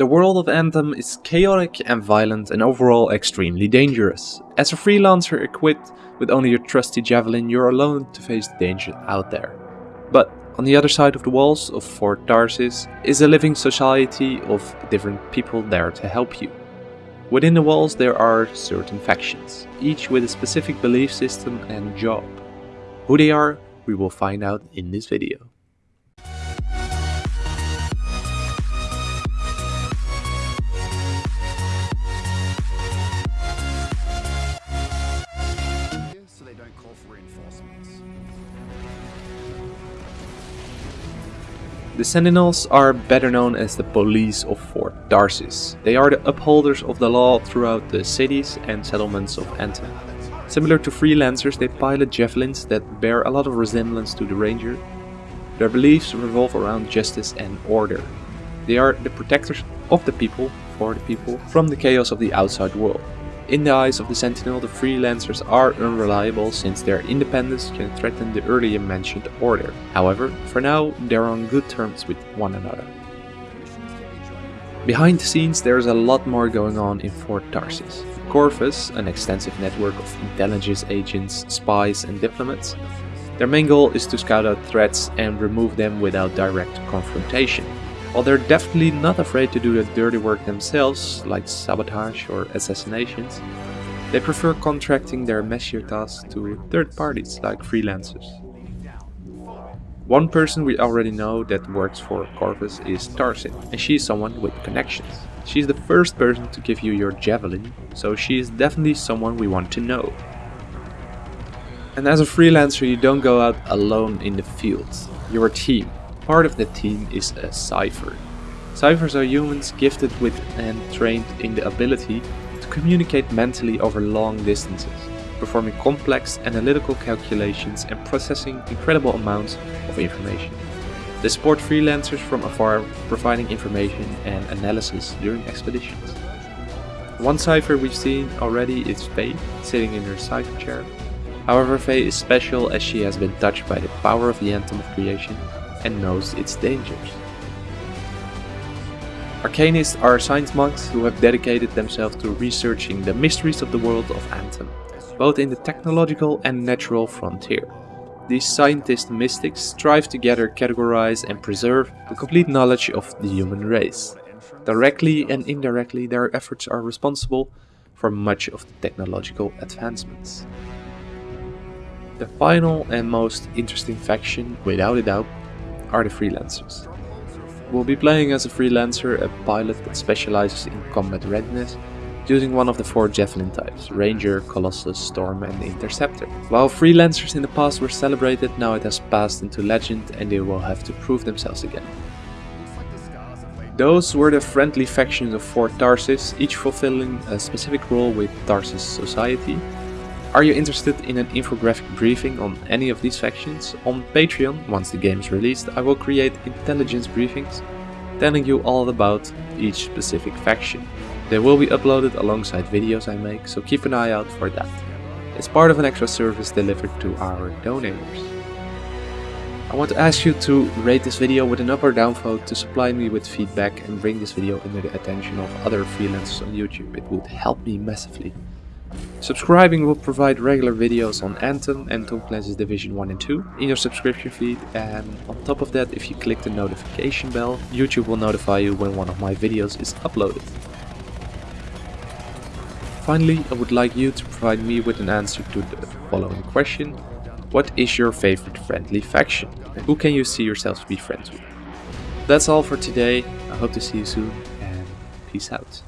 The world of Anthem is chaotic and violent and overall extremely dangerous. As a freelancer equipped with only your trusty javelin, you're alone to face the danger out there. But on the other side of the walls of Fort Tarsis is a living society of different people there to help you. Within the walls there are certain factions, each with a specific belief system and job. Who they are, we will find out in this video. The Sentinels are better known as the police of Fort Tarsis. They are the upholders of the law throughout the cities and settlements of Anthem. Similar to freelancers, they pilot javelins that bear a lot of resemblance to the ranger. Their beliefs revolve around justice and order. They are the protectors of the people, for the people, from the chaos of the outside world. In the eyes of the Sentinel, the freelancers are unreliable since their independence can threaten the earlier mentioned order. However, for now, they're on good terms with one another. Behind the scenes, there's a lot more going on in Fort Tarsis. Corvus, an extensive network of intelligence agents, spies and diplomats. Their main goal is to scout out threats and remove them without direct confrontation. While they're definitely not afraid to do the dirty work themselves, like sabotage or assassinations, they prefer contracting their messier tasks to third parties like freelancers. One person we already know that works for Corvus is Tassyn, and she's someone with connections. She's the first person to give you your javelin, so she is definitely someone we want to know. And as a freelancer you don't go out alone in the field, you're a team, Part of the team is a Cypher. Cyphers are humans gifted with and trained in the ability to communicate mentally over long distances, performing complex analytical calculations and processing incredible amounts of information. They support freelancers from afar, providing information and analysis during expeditions. One Cypher we've seen already is Faye, sitting in her Cypher chair. However, Faye is special as she has been touched by the power of the Anthem of Creation and knows its dangers. Arcanists are science monks who have dedicated themselves to researching the mysteries of the world of Anthem, both in the technological and natural frontier. These scientist mystics strive to gather, categorize and preserve the complete knowledge of the human race. Directly and indirectly their efforts are responsible for much of the technological advancements. The final and most interesting faction, without a doubt, are the freelancers. We'll be playing as a freelancer, a pilot that specializes in combat readiness, using one of the four Javelin types, Ranger, Colossus, Storm and Interceptor. While freelancers in the past were celebrated, now it has passed into legend and they will have to prove themselves again. Those were the friendly factions of Fort Tarsis, each fulfilling a specific role with Tarsis society, are you interested in an infographic briefing on any of these factions? On Patreon, once the game is released, I will create intelligence briefings telling you all about each specific faction. They will be uploaded alongside videos I make, so keep an eye out for that. It's part of an extra service delivered to our donors. I want to ask you to rate this video with an up or down vote to supply me with feedback and bring this video into the attention of other freelancers on YouTube. It would help me massively. Subscribing will provide regular videos on Anthem and Tom Clancy's Division 1 and 2 in your subscription feed and on top of that if you click the notification bell, YouTube will notify you when one of my videos is uploaded. Finally, I would like you to provide me with an answer to the following question. What is your favorite friendly faction? And who can you see yourself to be friends with? That's all for today. I hope to see you soon and peace out.